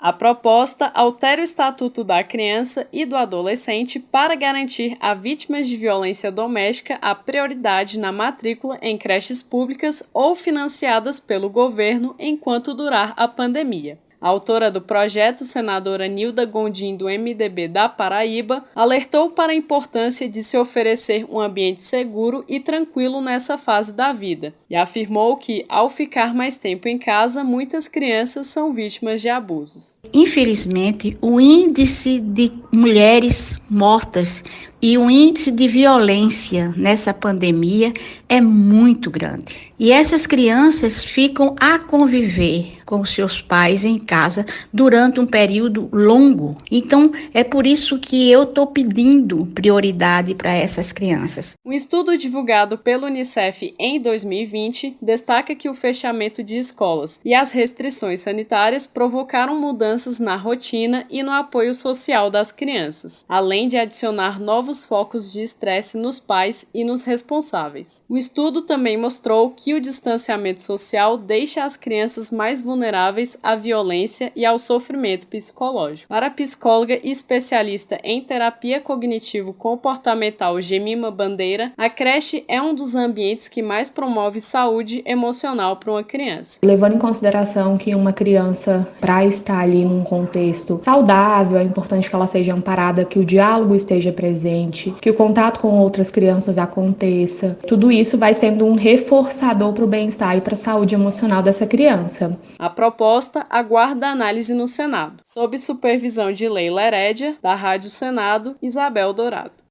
A proposta altera o Estatuto da Criança e do Adolescente para garantir a vítimas de violência doméstica a prioridade na matrícula em creches públicas ou financiadas pelo governo enquanto durar a pandemia. Autora do projeto, senadora Nilda Gondim, do MDB da Paraíba, alertou para a importância de se oferecer um ambiente seguro e tranquilo nessa fase da vida e afirmou que, ao ficar mais tempo em casa, muitas crianças são vítimas de abusos. Infelizmente, o índice de mulheres mortas e o índice de violência nessa pandemia é muito grande. E essas crianças ficam a conviver com seus pais em casa durante um período longo. Então, é por isso que eu estou pedindo prioridade para essas crianças. Um estudo divulgado pelo Unicef em 2020 destaca que o fechamento de escolas e as restrições sanitárias provocaram mudanças na rotina e no apoio social das crianças, além de adicionar novos focos de estresse nos pais e nos responsáveis. O estudo também mostrou que o distanciamento social deixa as crianças mais vulneráveis vulneráveis à violência e ao sofrimento psicológico. Para a psicóloga e especialista em terapia cognitivo-comportamental Gemima Bandeira, a creche é um dos ambientes que mais promove saúde emocional para uma criança. Levando em consideração que uma criança, para estar ali num contexto saudável, é importante que ela seja amparada, que o diálogo esteja presente, que o contato com outras crianças aconteça. Tudo isso vai sendo um reforçador para o bem-estar e para a saúde emocional dessa criança. A a proposta aguarda análise no Senado, sob supervisão de Leila Herédia, da Rádio Senado, Isabel Dourado.